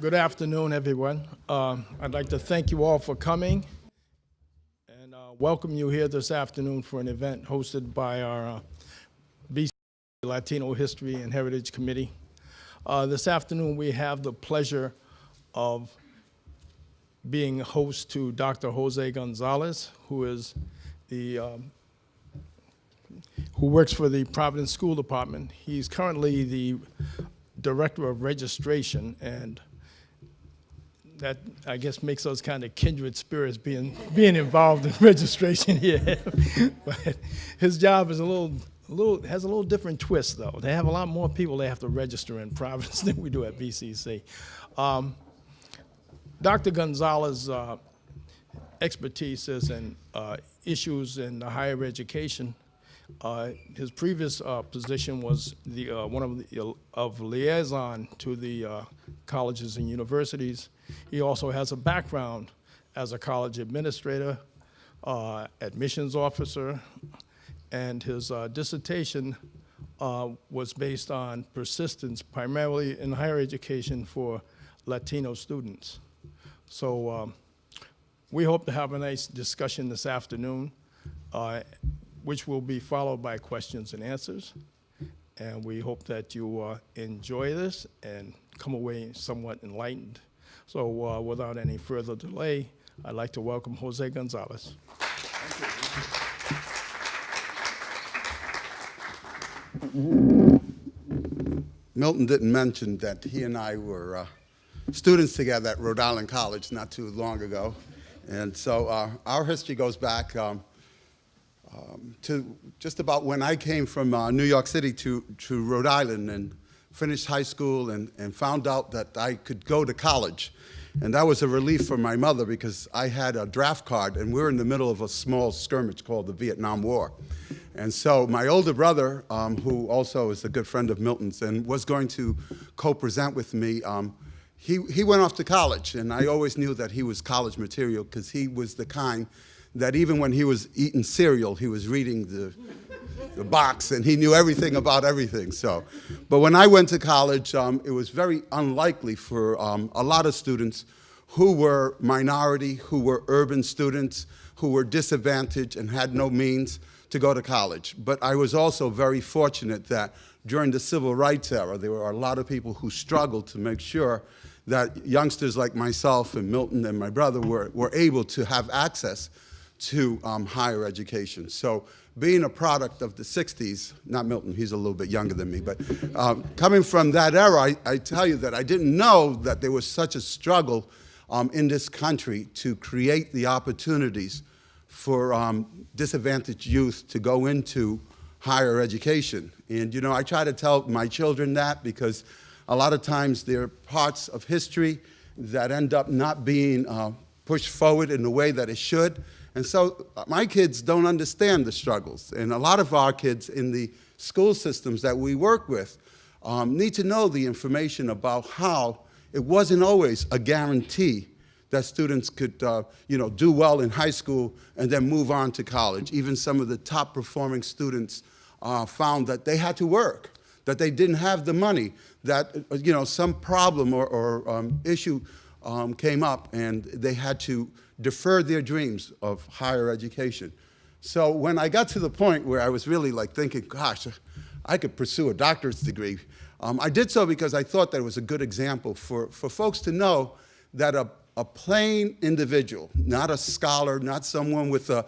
Good afternoon, everyone. Um, I'd like to thank you all for coming and uh, welcome you here this afternoon for an event hosted by our uh, BC Latino History and Heritage Committee. Uh, this afternoon, we have the pleasure of being host to Dr. Jose Gonzalez, who is the um, who works for the Providence School Department. He's currently the Director of Registration and that I guess makes those kind of kindred spirits being being involved in registration here. but his job is a little a little has a little different twist though. They have a lot more people they have to register in Providence than we do at BCC. Um, Dr. Gonzalez uh, expertise is in uh, issues in the higher education. Uh, his previous uh, position was the uh, one of the of liaison to the colleges and universities. He also has a background as a college administrator, admissions officer, and his dissertation uh, was based on persistence, primarily in higher education for Latino students. So um, we hope to have a nice discussion this afternoon, uh, which will be followed by questions and answers. And we hope that you uh, enjoy this and come away somewhat enlightened. So uh, without any further delay, I'd like to welcome Jose Gonzalez. Thank you. Milton didn't mention that he and I were uh, students together at Rhode Island College not too long ago. And so uh, our history goes back um, um, to just about when I came from uh, New York City to, to Rhode Island and finished high school and, and found out that I could go to college. And that was a relief for my mother because I had a draft card and we were in the middle of a small skirmish called the Vietnam War. And so my older brother, um, who also is a good friend of Milton's and was going to co-present with me, um, he, he went off to college. And I always knew that he was college material because he was the kind that even when he was eating cereal, he was reading the the box, and he knew everything about everything. So, but when I went to college, um, it was very unlikely for um, a lot of students who were minority, who were urban students, who were disadvantaged and had no means to go to college. But I was also very fortunate that during the civil rights era, there were a lot of people who struggled to make sure that youngsters like myself and Milton and my brother were, were able to have access to um, higher education. So being a product of the 60s, not Milton, he's a little bit younger than me, but um, coming from that era, I, I, tell you that I didn't know that there was such a struggle um, in this country to create the opportunities for um, disadvantaged youth to go into higher education. And you know, I try to tell my children that because a lot of times there are parts of history that end up not being uh, pushed forward in the way that it should. And so uh, my kids don't understand the struggles. And a lot of our kids in the school systems that we work with um, need to know the information about how it wasn't always a guarantee that students could uh, you know, do well in high school and then move on to college. Even some of the top performing students uh, found that they had to work, that they didn't have the money, that uh, you know, some problem or, or um, issue um, came up and they had to defer their dreams of higher education. So when I got to the point where I was really like thinking, gosh, I could pursue a doctorate degree, um, I did so because I thought that it was a good example for, for folks to know that a, a plain individual, not a scholar, not someone with an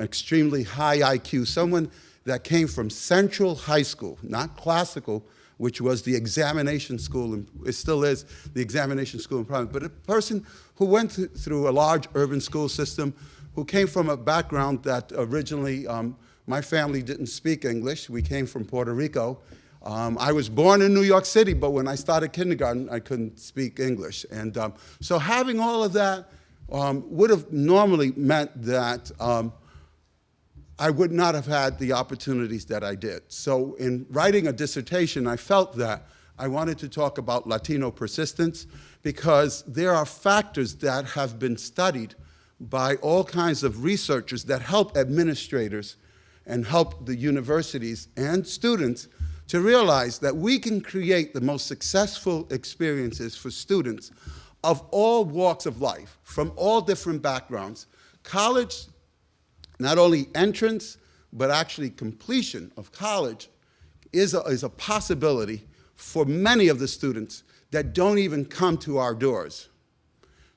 extremely high IQ, someone that came from Central High School, not classical, which was the examination school, and it still is the examination school in Providence, but a person who went th through a large urban school system, who came from a background that originally, um, my family didn't speak English. We came from Puerto Rico. Um, I was born in New York City, but when I started kindergarten, I couldn't speak English. And um, so having all of that um, would have normally meant that um, I would not have had the opportunities that I did. So in writing a dissertation, I felt that I wanted to talk about Latino persistence because there are factors that have been studied by all kinds of researchers that help administrators and help the universities and students to realize that we can create the most successful experiences for students of all walks of life, from all different backgrounds. College, not only entrance, but actually completion of college is a, is a possibility for many of the students that don't even come to our doors.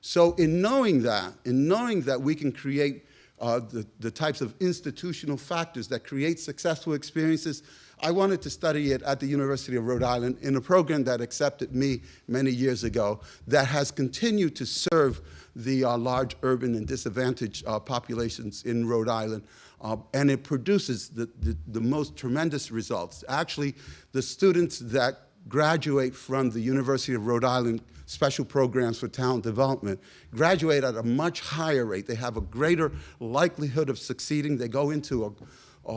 So in knowing that, in knowing that we can create uh, the, the types of institutional factors that create successful experiences, I wanted to study it at the University of Rhode Island in a program that accepted me many years ago that has continued to serve the uh, large urban and disadvantaged uh, populations in Rhode Island. Uh, and it produces the, the, the most tremendous results. Actually, the students that graduate from the University of Rhode Island special programs for talent development graduate at a much higher rate. They have a greater likelihood of succeeding. They go into a, a,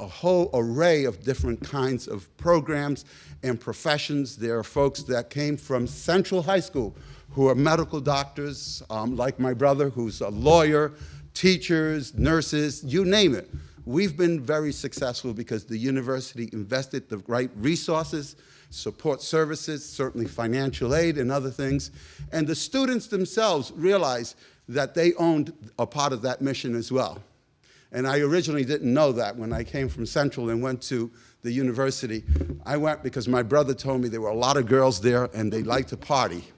a, whole array of different kinds of programs and professions. There are folks that came from Central High School who are medical doctors, um, like my brother, who's a lawyer, teachers, nurses, you name it. We've been very successful because the university invested the right resources, support services, certainly financial aid and other things. And the students themselves realized that they owned a part of that mission as well. And I originally didn't know that when I came from Central and went to the university. I went because my brother told me there were a lot of girls there and they liked to party.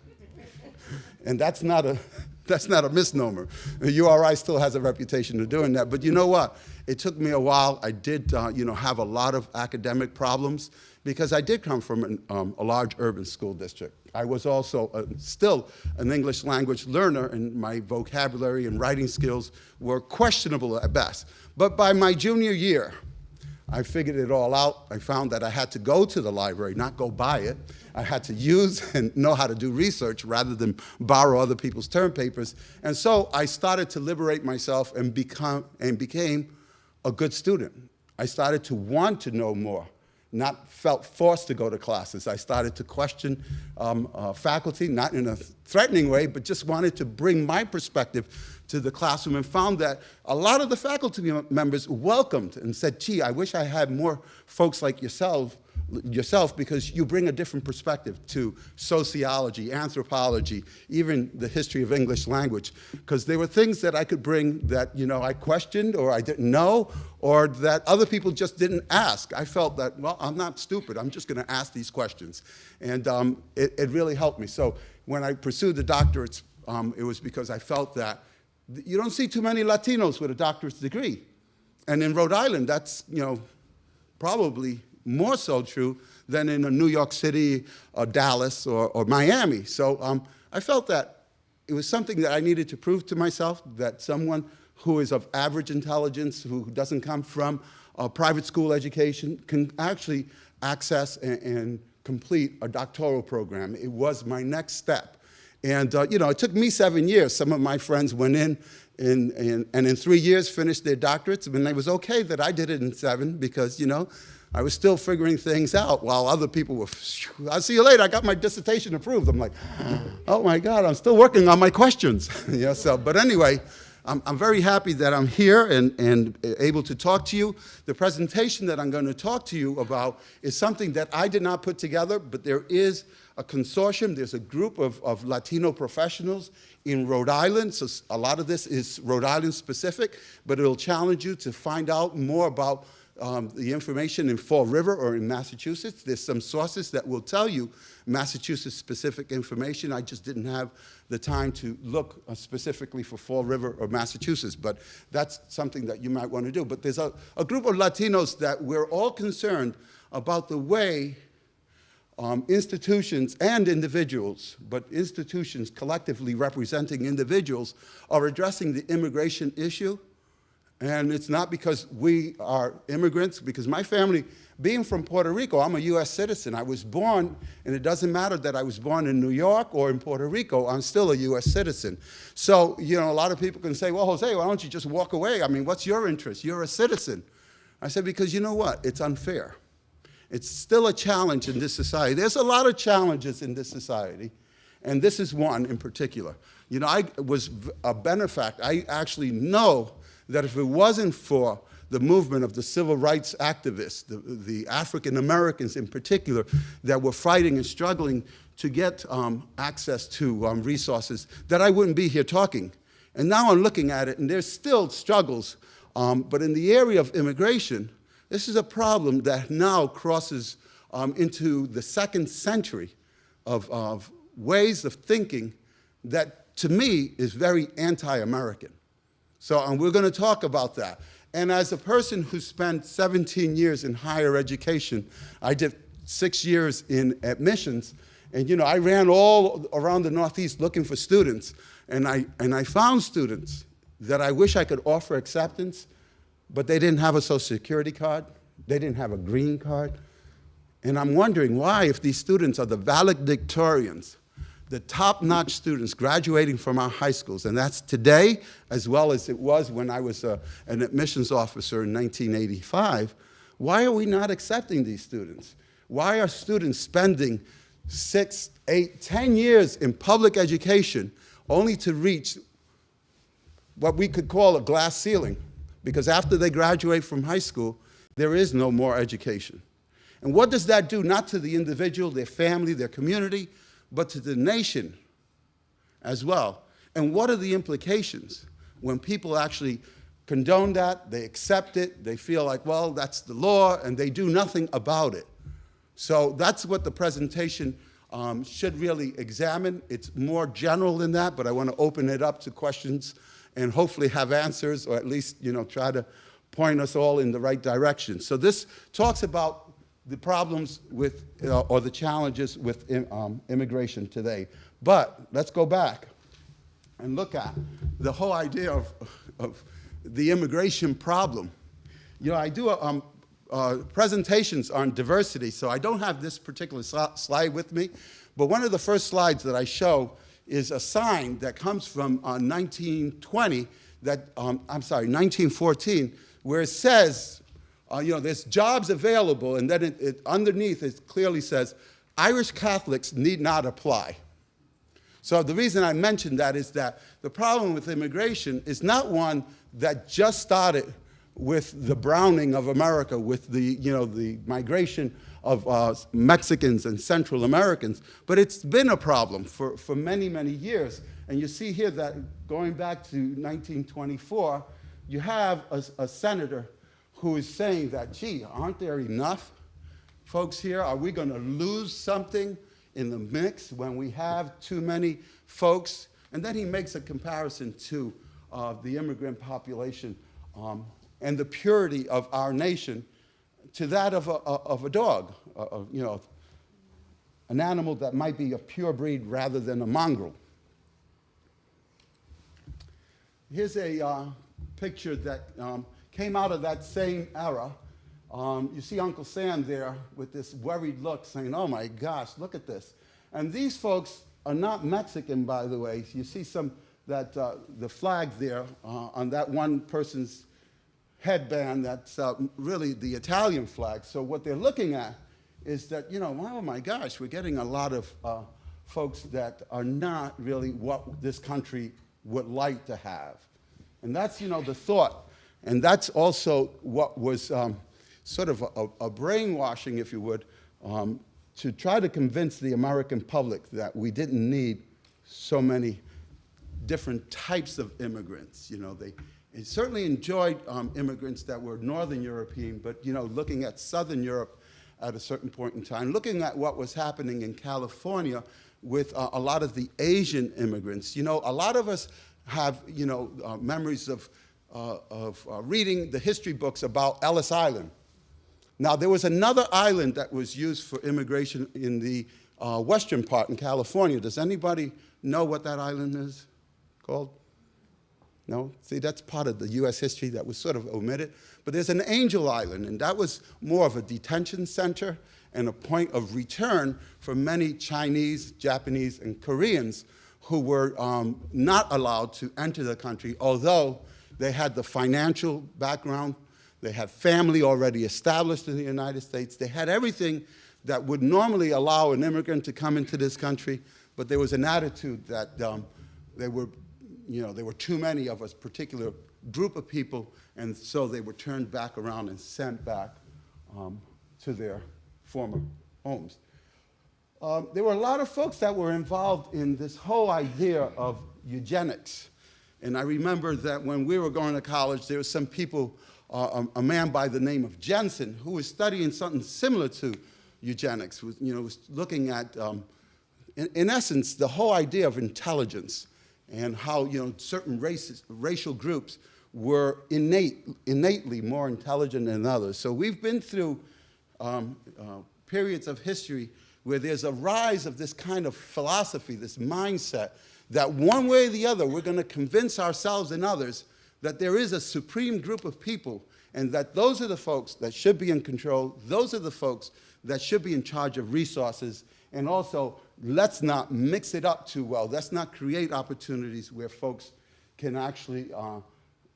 And that's not a, that's not a misnomer. URI still has a reputation of doing that. But you know what? It took me a while. I did, uh, you know, have a lot of academic problems because I did come from an, um, a large urban school district. I was also uh, still an English language learner, and my vocabulary and writing skills were questionable at best. But by my junior year, I figured it all out. I found that I had to go to the library, not go buy it. I had to use and know how to do research rather than borrow other people's term papers. And so I started to liberate myself and, become, and became a good student. I started to want to know more not felt forced to go to classes. I started to question um, uh, faculty, not in a threatening way, but just wanted to bring my perspective to the classroom and found that a lot of the faculty members welcomed and said, gee, I wish I had more folks like yourself yourself because you bring a different perspective to sociology, anthropology, even the history of English language. Because there were things that I could bring that you know I questioned or I didn't know or that other people just didn't ask. I felt that, well, I'm not stupid. I'm just going to ask these questions. And um, it, it, really helped me. So when I pursued the doctorates, um, it was because I felt that you don't see too many Latinos with a doctorate degree. And in Rhode Island, that's, you know, probably more so true than in a New York City or Dallas or, or Miami. So um, I felt that it was something that I needed to prove to myself that someone who is of average intelligence, who doesn't come from a private school education, can actually access and, and complete a doctoral program. It was my next step. And, uh, you know, it took me seven years. Some of my friends went in, in, and in three years finished their doctorates. And it was okay that I did it in seven because, you know, I was still figuring things out while other people were, I'll see you later, I got my dissertation approved. I'm like, oh my God, I'm still working on my questions. you know, so, but anyway, I'm, I'm, very happy that I'm here and, and able to talk to you. The presentation that I'm going to talk to you about is something that I did not put together, but there is a consortium, there's a group of, of Latino professionals in Rhode Island, so a lot of this is Rhode Island specific, but it'll challenge you to find out more about um, the information in Fall River or in Massachusetts. There's some sources that will tell you Massachusetts-specific information. I just didn't have the time to look uh, specifically for Fall River or Massachusetts, but that's something that you might want to do. But there's a, a group of Latinos that we're all concerned about the way um, institutions and individuals, but institutions collectively representing individuals, are addressing the immigration issue and it's not because we are immigrants, because my family, being from Puerto Rico, I'm a US citizen. I was born, and it doesn't matter that I was born in New York or in Puerto Rico, I'm still a US citizen. So, you know, a lot of people can say, well, Jose, why don't you just walk away? I mean, what's your interest? You're a citizen. I said, because you know what? It's unfair. It's still a challenge in this society. There's a lot of challenges in this society, and this is one in particular. You know, I was a benefactor. I actually know that if it wasn't for the movement of the civil rights activists, the, the African Americans in particular, that were fighting and struggling to get um, access to um, resources, that I wouldn't be here talking. And now I'm looking at it, and there's still struggles. Um, but in the area of immigration, this is a problem that now crosses um, into the second century of, of ways of thinking that, to me, is very anti-American. So um, we're going to talk about that. And as a person who spent 17 years in higher education, I did six years in admissions, and you know, I ran all around the Northeast looking for students, and I, and I found students that I wish I could offer acceptance, but they didn't have a social security card, they didn't have a green card. And I'm wondering why, if these students are the valedictorians, the top-notch students graduating from our high schools, and that's today as well as it was when I was uh, an admissions officer in 1985, why are we not accepting these students? Why are students spending six, eight, ten years in public education only to reach what we could call a glass ceiling? Because after they graduate from high school, there is no more education. And what does that do, not to the individual, their family, their community, but to the nation as well? And what are the implications when people actually condone that, they accept it, they feel like, well, that's the law, and they do nothing about it? So that's what the presentation um, should really examine. It's more general than that, but I want to open it up to questions and hopefully have answers, or at least you know try to point us all in the right direction. So this talks about the problems with, uh, or the challenges with um, immigration today. But let's go back and look at the whole idea of, of the immigration problem. You know, I do um, uh, presentations on diversity, so I don't have this particular slide with me, but one of the first slides that I show is a sign that comes from uh, 1920, that, um, I'm sorry, 1914, where it says, uh, you know, there's jobs available, and then it, it, underneath it clearly says, Irish Catholics need not apply. So the reason I mention that is that the problem with immigration is not one that just started with the browning of America, with the, you know, the migration of uh, Mexicans and Central Americans, but it's been a problem for, for many, many years. And you see here that going back to 1924, you have a, a senator who is saying that, gee, aren't there enough folks here? Are we going to lose something in the mix when we have too many folks? And then he makes a comparison to uh, the immigrant population um, and the purity of our nation to that of a, of a dog, you know, an animal that might be a pure breed rather than a mongrel. Here's a uh, picture that um, came out of that same era. Um, you see Uncle Sam there with this worried look saying, oh my gosh, look at this. And these folks are not Mexican, by the way. You see some, that, uh, the flag there uh, on that one person's headband that's uh, really the Italian flag. So what they're looking at is that, you know, oh my gosh, we're getting a lot of uh, folks that are not really what this country would like to have. And that's, you know, the thought. And that's also what was um, sort of a, a, brainwashing, if you would, um, to try to convince the American public that we didn't need so many different types of immigrants. You know, they, it certainly enjoyed um, immigrants that were Northern European, but, you know, looking at Southern Europe at a certain point in time, looking at what was happening in California with uh, a lot of the Asian immigrants. You know, a lot of us have, you know, uh, memories of, uh, of uh, reading the history books about Ellis Island. Now, there was another island that was used for immigration in the uh, western part in California. Does anybody know what that island is called? No? See, that's part of the U.S. history that was sort of omitted. But there's an Angel Island, and that was more of a detention center and a point of return for many Chinese, Japanese, and Koreans who were um, not allowed to enter the country, although they had the financial background, they had family already established in the United States, they had everything that would normally allow an immigrant to come into this country, but there was an attitude that um, they were, you know, there were too many of a particular group of people, and so they were turned back around and sent back um, to their former homes. Um, there were a lot of folks that were involved in this whole idea of eugenics. And I remember that when we were going to college, there were some people, uh, a, a man by the name of Jensen, who was studying something similar to eugenics, was, you know, was looking at, um, in, in essence, the whole idea of intelligence and how, you know, certain races, racial groups were innate, innately more intelligent than others. So we've been through um, uh, periods of history where there's a rise of this kind of philosophy, this mindset, that one way or the other, we're going to convince ourselves and others that there is a supreme group of people and that those are the folks that should be in control, those are the folks that should be in charge of resources, and also let's not mix it up too well. Let's not create opportunities where folks can actually uh,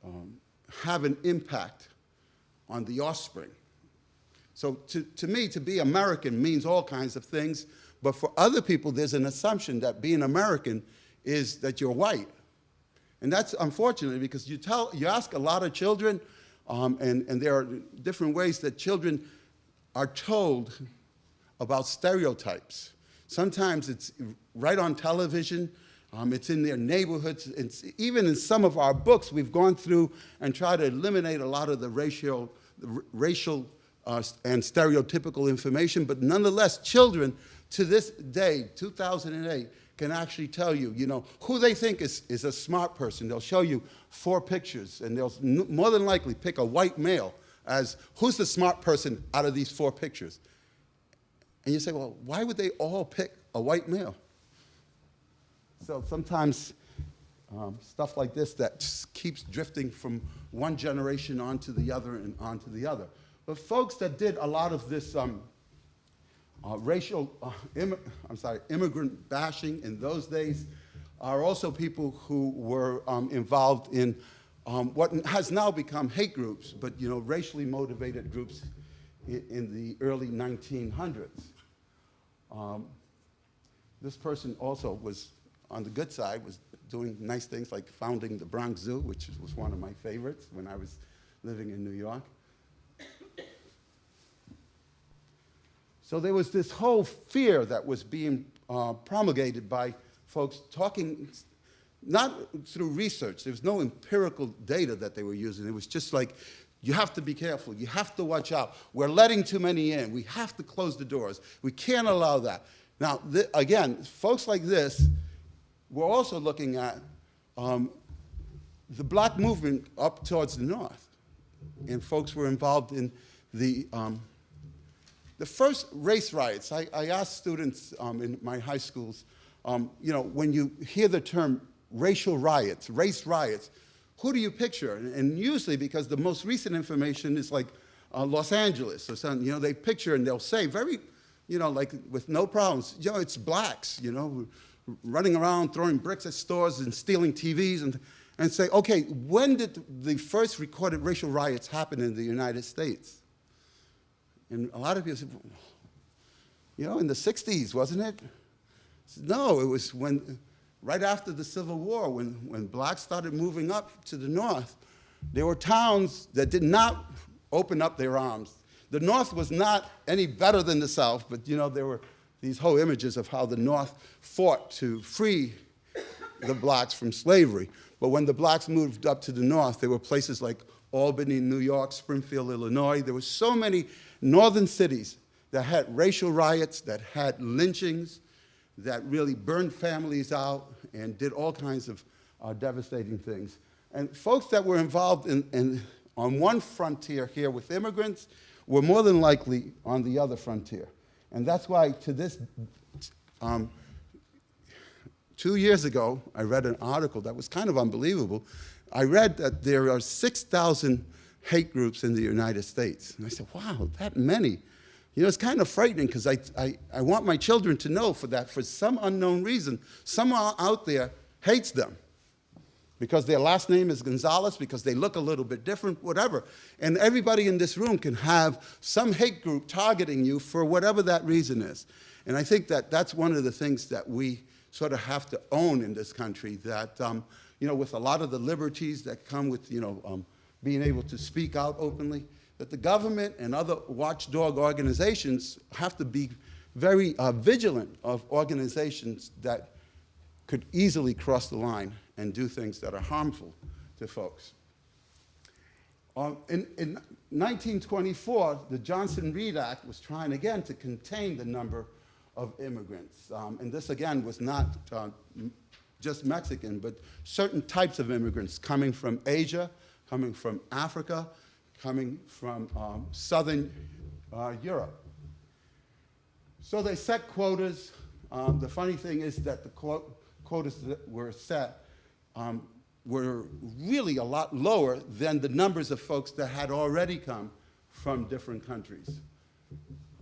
um, have an impact on the offspring. So to, to me, to be American means all kinds of things, but for other people, there's an assumption that being American is that you're white. And that's unfortunate because you, tell, you ask a lot of children, um, and, and there are different ways that children are told about stereotypes. Sometimes it's right on television, um, it's in their neighborhoods. It's, even in some of our books, we've gone through and tried to eliminate a lot of the racial, racial uh, and stereotypical information, but nonetheless, children to this day, 2008, can actually tell you, you know, who they think is, is a smart person. They'll show you four pictures, and they'll more than likely pick a white male as who's the smart person out of these four pictures. And you say, well, why would they all pick a white male? So sometimes um, stuff like this that keeps drifting from one generation onto the other and onto the other. But folks that did a lot of this um, uh, racial, uh, I'm sorry, immigrant bashing in those days are also people who were um, involved in um, what has now become hate groups, but you know, racially motivated groups in, in the early 1900s. Um, this person also was on the good side, was doing nice things like founding the Bronx Zoo, which was one of my favorites when I was living in New York. So there was this whole fear that was being uh, promulgated by folks talking, not through research. There was no empirical data that they were using. It was just like, you have to be careful. You have to watch out. We're letting too many in. We have to close the doors. We can't allow that. Now, again, folks like this, we're also looking at um, the black movement up towards the north. And folks were involved in the um, the first race riots, I, I asked students um, in my high schools, um, you know, when you hear the term racial riots, race riots, who do you picture? And, and usually, because the most recent information is like uh, Los Angeles or something, you know, they picture and they'll say very, you know, like with no problems, you know, it's blacks, you know, running around throwing bricks at stores and stealing TVs and, and say, okay, when did the first recorded racial riots happen in the United States? And a lot of people said, you know, in the 60s, wasn't it? Said, no, it was when, right after the Civil War, when, when blacks started moving up to the north, there were towns that did not open up their arms. The North was not any better than the South, but you know, there were these whole images of how the North fought to free the blacks from slavery. But when the blacks moved up to the North, there were places like Albany, New York, Springfield, Illinois. There were so many northern cities that had racial riots, that had lynchings, that really burned families out and did all kinds of uh, devastating things. And folks that were involved in, in, on one frontier here with immigrants were more than likely on the other frontier. And that's why to this, um, two years ago, I read an article that was kind of unbelievable. I read that there are 6,000 hate groups in the United States. And I said, wow, that many. You know, it's kind of frightening because I, I, I want my children to know for that, for some unknown reason, someone out there hates them because their last name is Gonzalez, because they look a little bit different, whatever. And everybody in this room can have some hate group targeting you for whatever that reason is. And I think that that's one of the things that we sort of have to own in this country, that, um, you know, with a lot of the liberties that come with, you know, um, being able to speak out openly, that the government and other watchdog organizations have to be very uh, vigilant of organizations that could easily cross the line and do things that are harmful to folks. Um, in, in 1924, the Johnson-Reed Act was trying again to contain the number of immigrants. Um, and this again was not uh, just Mexican, but certain types of immigrants coming from Asia, coming from Africa, coming from um, Southern uh, Europe. So they set quotas. Um, the funny thing is that the quo- quotas that were set um, were really a lot lower than the numbers of folks that had already come from different countries.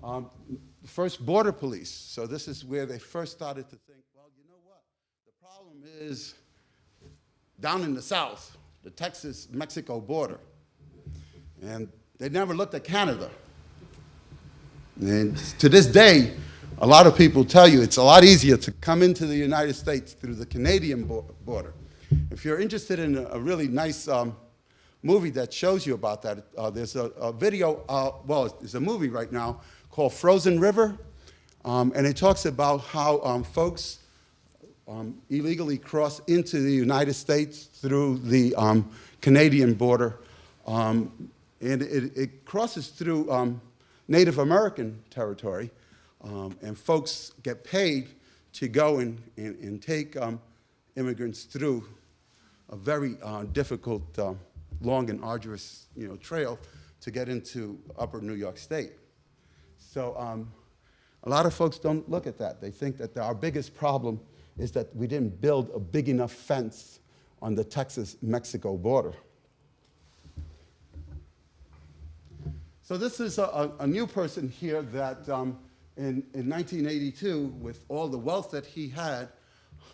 Um, first, border police. So this is where they first started to think, well, you know what? The problem is down in the south, the Texas-Mexico border. And they never looked at Canada. And to this day, a lot of people tell you it's a lot easier to come into the United States through the Canadian border. If you're interested in a, really nice um, movie that shows you about that, uh, there's a, a video, uh, well, there's a movie right now called Frozen River, um, and it talks about how um, folks um, illegally cross into the United States through the um, Canadian border. Um, and it, it crosses through um, Native American territory. Um, and folks get paid to go and, and, and take immigrants through a very uh, difficult, uh, long and arduous you know, trail to get into upper New York State. So um, a lot of folks don't look at that. They think that our biggest problem is that we didn't build a big enough fence on the Texas-Mexico border. So this is a, a, new person here that um, in, in 1982, with all the wealth that he had,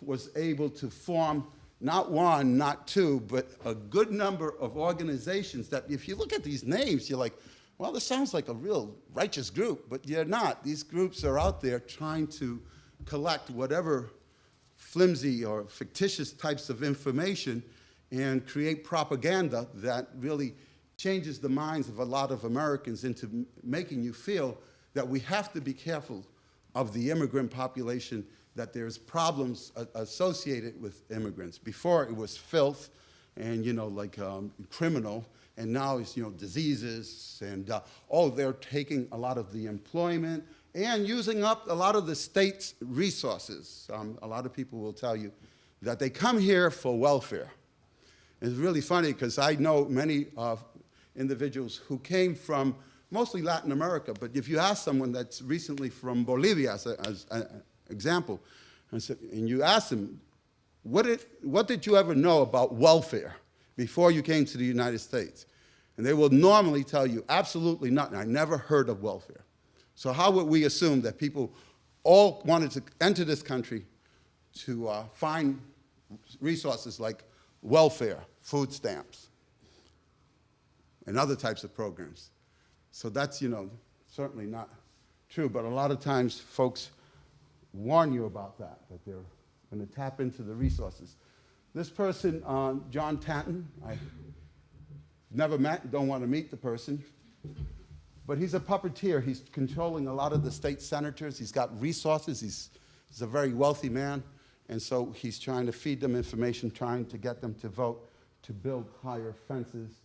was able to form not one, not two, but a good number of organizations that if you look at these names, you're like, well, this sounds like a real righteous group, but you're not. These groups are out there trying to collect whatever flimsy or fictitious types of information and create propaganda that really changes the minds of a lot of Americans into making you feel that we have to be careful of the immigrant population, that there's problems associated with immigrants. Before it was filth and, you know, like um, criminal, and now it's, you know, diseases and, uh, oh, they're taking a lot of the employment and using up a lot of the state's resources. Um, a lot of people will tell you that they come here for welfare. It's really funny because I know many uh, individuals who came from mostly Latin America, but if you ask someone that's recently from Bolivia, as an example, and, so, and you ask them, what did, what did you ever know about welfare before you came to the United States? And they will normally tell you, absolutely nothing. I never heard of welfare. So how would we assume that people all wanted to enter this country to uh, find resources like welfare, food stamps, and other types of programs? So that's, you know, certainly not true, but a lot of times folks warn you about that, that they're going to tap into the resources. This person, uh, John Tanton, I never met, don't want to meet the person, but he's a puppeteer. He's controlling a lot of the state senators. He's got resources. He's, he's a very wealthy man, and so he's trying to feed them information, trying to get them to vote to build higher fences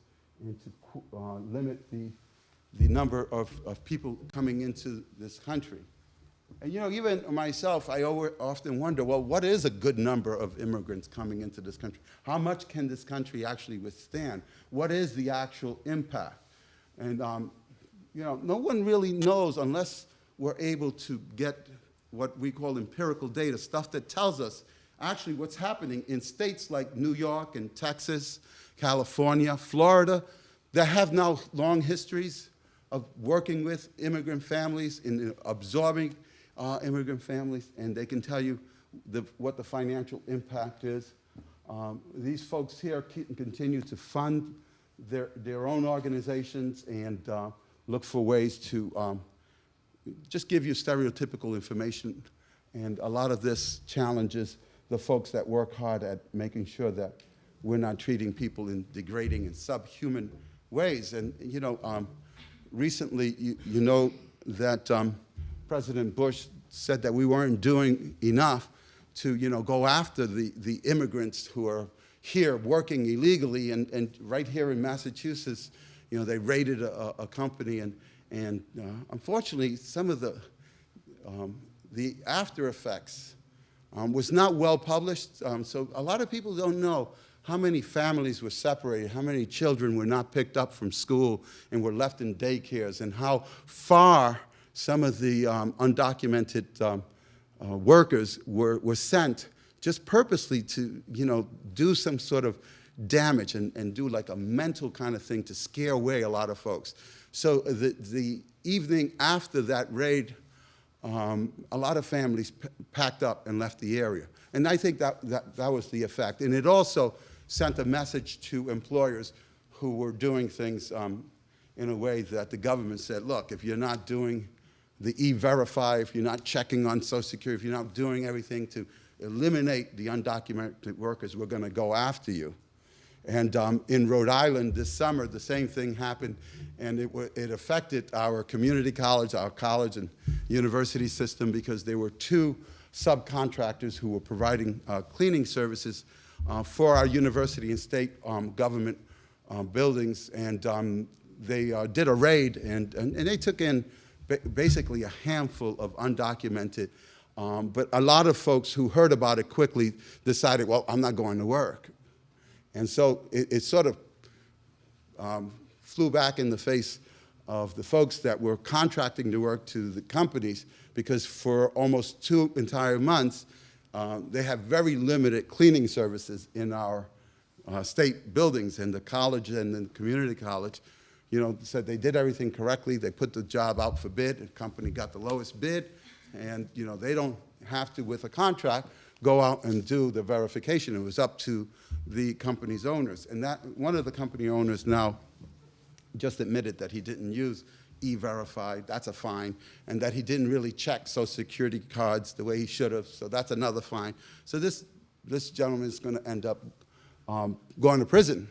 and to uh, limit the the number of, of people coming into this country. And you know, even myself, I often wonder, well, what is a good number of immigrants coming into this country? How much can this country actually withstand? What is the actual impact? And um, you know, no one really knows unless we're able to get what we call empirical data, stuff that tells us actually what's happening in states like New York and Texas, California, Florida, that have now long histories of working with immigrant families, and absorbing uh, immigrant families, and they can tell you the, what the financial impact is. Um, these folks here continue to fund their, their own organizations and uh, look for ways to um, just give you stereotypical information. And a lot of this challenges the folks that work hard at making sure that we're not treating people in degrading and subhuman ways. And, you know, um, recently, you, you know that um, President Bush said that we weren't doing enough to, you know, go after the, the immigrants who are here working illegally. And, and right here in Massachusetts, you know, they raided a, a company. And, and uh, unfortunately, some of the, um, the after effects um, was not well published. Um, so a lot of people don't know how many families were separated, how many children were not picked up from school and were left in daycares, and how far some of the um, undocumented um, uh, workers were, were sent just purposely to, you know, do some sort of damage and, and do like a mental kind of thing to scare away a lot of folks. So the, the evening after that raid, um, a lot of families packed up and left the area. And I think that, that, that was the effect. And it also sent a message to employers who were doing things um, in a way that the government said, look, if you're not doing the E-Verify, if you're not checking on Social Security, if you're not doing everything to eliminate the undocumented workers, we're going to go after you. And um, in Rhode Island this summer, the same thing happened, and it, it, affected our community college, our college and university system because there were two subcontractors who were providing uh, cleaning services uh, for our university and state um, government uh, buildings, and um, they uh, did a raid, and, and, and they took in ba basically a handful of undocumented um, but a lot of folks who heard about it quickly decided, well, I'm not going to work. And so it, it sort of um, flew back in the face of the folks that were contracting the work to the companies because for almost two entire months, uh, they have very limited cleaning services in our uh, state buildings and the college and the community college, you know, said they did everything correctly. They put the job out for bid. The company got the lowest bid. And, you know, they don't have to, with a contract, go out and do the verification. It was up to the company's owners. And that one of the company owners now just admitted that he didn't use e-verify, that's a fine, and that he didn't really check social security cards the way he should have, so that's another fine. So this, this gentleman is gonna end up um, going to prison.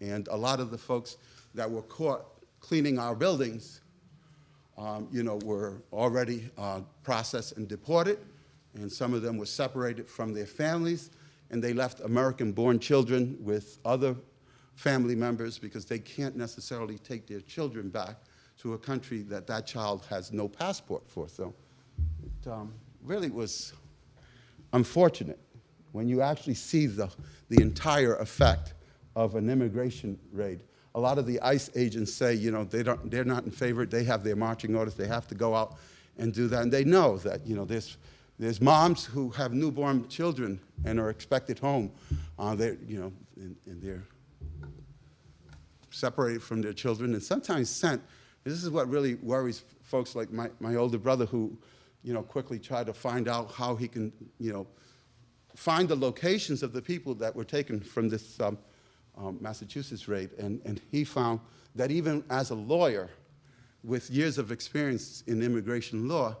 And a lot of the folks that were caught cleaning our buildings, um, you know, were already uh, processed and deported, and some of them were separated from their families, and they left American-born children with other family members because they can't necessarily take their children back to a country that that child has no passport for. So it um, really was unfortunate when you actually see the, the entire effect of an immigration raid. A lot of the ICE agents say, you know, they don't, they're not in favor. They have their marching orders. They have to go out and do that. And they know that, you know, there's there's moms who have newborn children and are expected home. Uh, they're, you know, and, and they're separated from their children and sometimes sent. This is what really worries folks like my, my older brother who, you know, quickly tried to find out how he can, you know, find the locations of the people that were taken from this um, um, Massachusetts raid. And, and he found that even as a lawyer with years of experience in immigration law,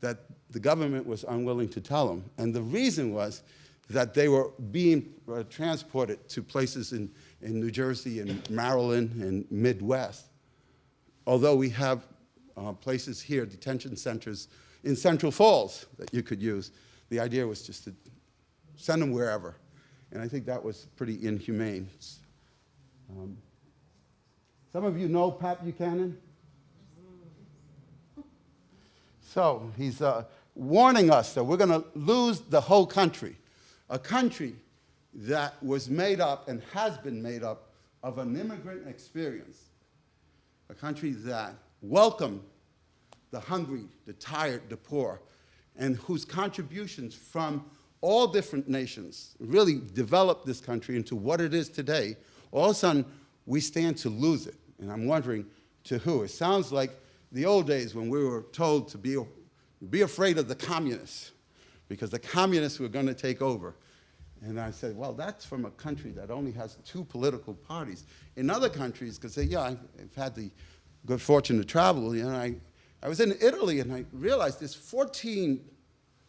that the government was unwilling to tell them. And the reason was that they were being uh, transported to places in, in New Jersey and Maryland and Midwest. Although we have uh, places here, detention centers in Central Falls that you could use, the idea was just to send them wherever. And I think that was pretty inhumane. Um, some of you know Pat Buchanan. So he's uh, warning us that we're going to lose the whole country, a country that was made up and has been made up of an immigrant experience, a country that welcomed the hungry, the tired, the poor, and whose contributions from all different nations really developed this country into what it is today, all of a sudden we stand to lose it. And I'm wondering to who. It sounds like the old days when we were told to be, be afraid of the communists because the communists were going to take over. And I said, well, that's from a country that only has two political parties. In other countries, because yeah, I've had the good fortune to travel, you know, I, I was in Italy and I realized there's 14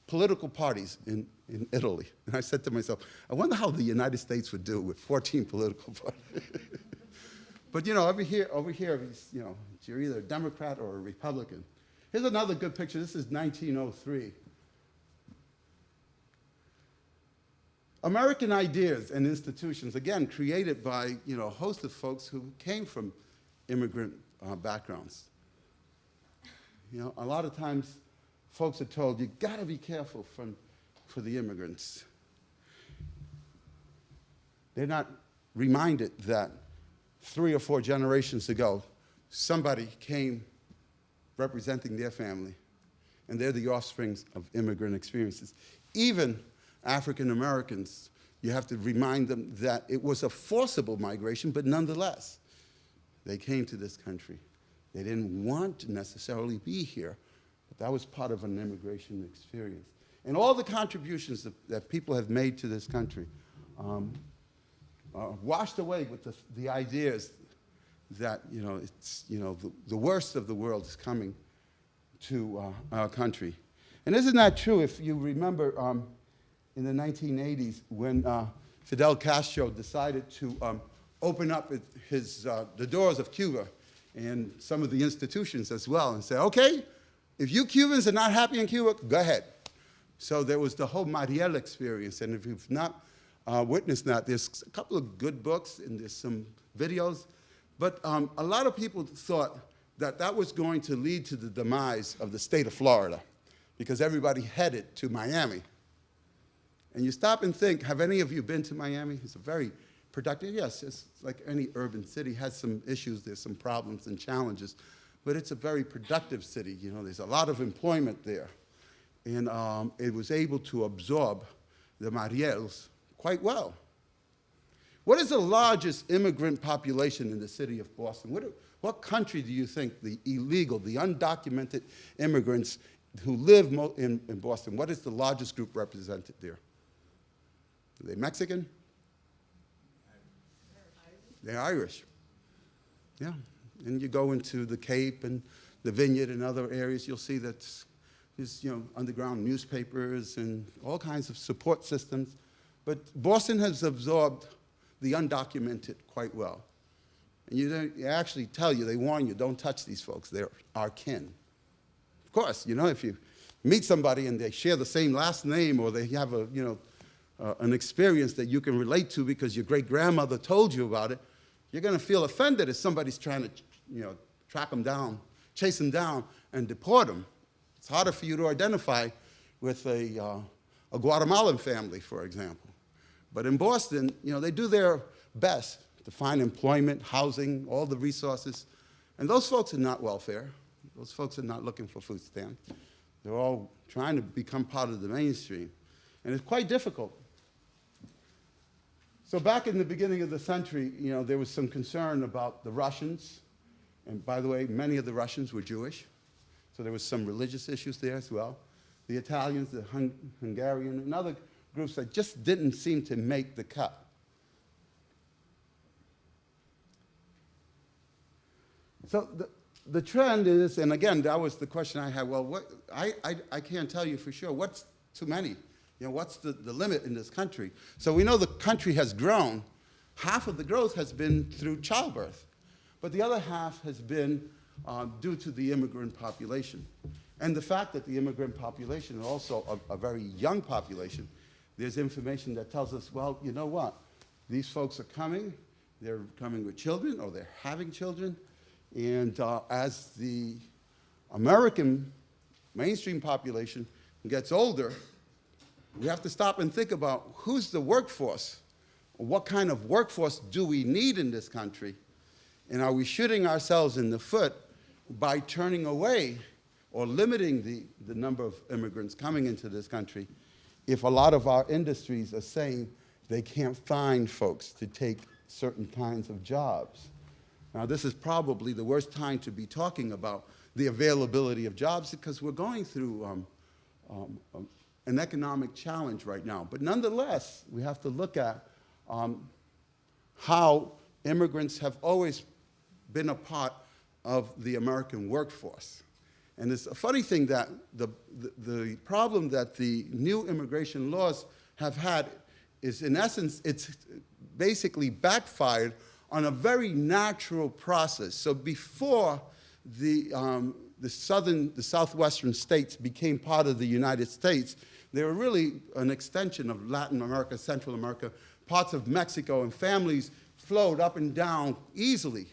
political parties in, in Italy. And I said to myself, I wonder how the United States would do with 14 political parties. but you know, over here, over here, you know, you're either a Democrat or a Republican. Here's another good picture. This is 1903. American ideas and institutions, again, created by you know, a host of folks who came from immigrant uh, backgrounds. You know, a lot of times folks are told, you gotta be careful from, for the immigrants. They're not reminded that three or four generations ago, somebody came representing their family, and they're the offsprings of immigrant experiences. Even African Americans, you have to remind them that it was a forcible migration, but nonetheless, they came to this country. They didn't want to necessarily be here, but that was part of an immigration experience. And all the contributions that, that people have made to this country um, are washed away with the, the ideas that, you know, it's, you know, the, the worst of the world is coming to uh, our country. And this isn't that true if you remember um, in the 1980s when uh, Fidel Castro decided to um, open up his, uh, the doors of Cuba and some of the institutions as well and say, okay, if you Cubans are not happy in Cuba, go ahead. So there was the whole Mariel experience, and if you've not uh, witnessed that, there's a couple of good books and there's some videos, but um, a lot of people thought that that was going to lead to the demise of the state of Florida because everybody headed to Miami. And you stop and think, have any of you been to Miami? It's a very productive, yes, it's like any urban city, has some issues, there's some problems and challenges, but it's a very productive city. You know, there's a lot of employment there. And um, it was able to absorb the Mariels quite well. What is the largest immigrant population in the city of Boston? What, what country do you think the illegal, the undocumented immigrants who live in, in Boston, what is the largest group represented there? Are they Mexican? They're Irish. Yeah. And you go into the Cape and the Vineyard and other areas, you'll see that there's you know, underground newspapers and all kinds of support systems. But Boston has absorbed the undocumented quite well. And you, don't, they actually tell you, they warn you, don't touch these folks. They're our kin. Of course, you know, if you meet somebody and they share the same last name or they have a, you know, uh, an experience that you can relate to because your great grandmother told you about it, you're going to feel offended if somebody's trying to, you know, track them down, chase them down, and deport them. It's harder for you to identify with a, uh, a Guatemalan family, for example. But in Boston, you know, they do their best to find employment, housing, all the resources. And those folks are not welfare. Those folks are not looking for food stamps. They're all trying to become part of the mainstream. And it's quite difficult so back in the beginning of the century, you know, there was some concern about the Russians. And by the way, many of the Russians were Jewish. So there was some religious issues there as well. The Italians, the Hung Hungarian, and other groups that just didn't seem to make the cut. So the, the trend is, and again, that was the question I had, well, what, I, I, I can't tell you for sure. What's too many? You know, what's the, the limit in this country? So we know the country has grown. Half of the growth has been through childbirth, but the other half has been uh, due to the immigrant population. And the fact that the immigrant population is also a, a very young population, there's information that tells us, well, you know what? These folks are coming, they're coming with children or they're having children, and uh, as the American mainstream population gets older, we have to stop and think about who's the workforce? What kind of workforce do we need in this country? And are we shooting ourselves in the foot by turning away or limiting the, the number of immigrants coming into this country if a lot of our industries are saying they can't find folks to take certain kinds of jobs? Now, this is probably the worst time to be talking about the availability of jobs because we're going through um, um, um an economic challenge right now. But nonetheless, we have to look at um, how immigrants have always been a part of the American workforce. And it's a funny thing that the, the, the problem that the new immigration laws have had is, in essence, it's basically backfired on a very natural process. So before the, um, the southern, the southwestern states became part of the United States, they were really an extension of Latin America, Central America, parts of Mexico, and families flowed up and down easily.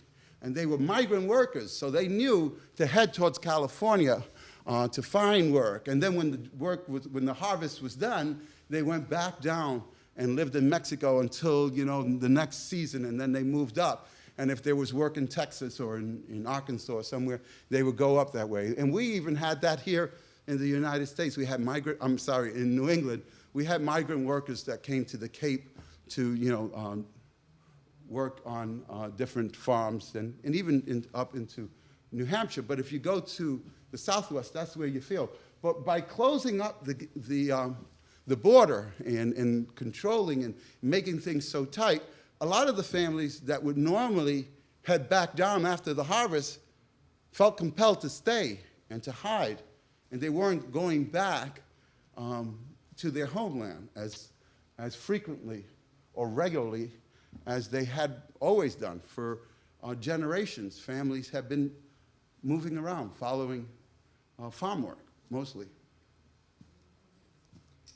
And they were migrant workers, so they knew to head towards California uh, to find work. And then when the work was, when the harvest was done, they went back down and lived in Mexico until, you know, the next season, and then they moved up. And if there was work in Texas or in, in Arkansas or somewhere, they would go up that way. And we even had that here in the United States. We had migrant, I'm sorry, in New England, we had migrant workers that came to the Cape to, you know, um, work on uh, different farms and, and even in, up into New Hampshire. But if you go to the Southwest, that's where you feel. But by closing up the, the, um, the border and, and controlling and making things so tight, a lot of the families that would normally head back down after the harvest felt compelled to stay and to hide. And they weren't going back um, to their homeland as, as frequently or regularly as they had always done for uh, generations. Families have been moving around, following uh, farm work, mostly.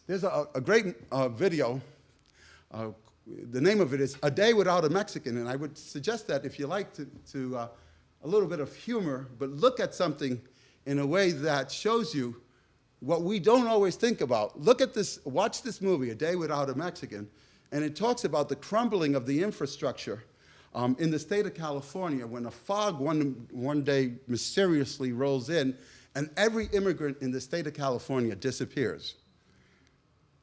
There's a, a great uh, video. Uh, the name of it is A Day Without a Mexican, and I would suggest that if you like to, to uh, a little bit of humor, but look at something in a way that shows you what we don't always think about. Look at this, watch this movie, A Day Without a Mexican, and it talks about the crumbling of the infrastructure um, in the state of California when a fog one, one day mysteriously rolls in and every immigrant in the state of California disappears.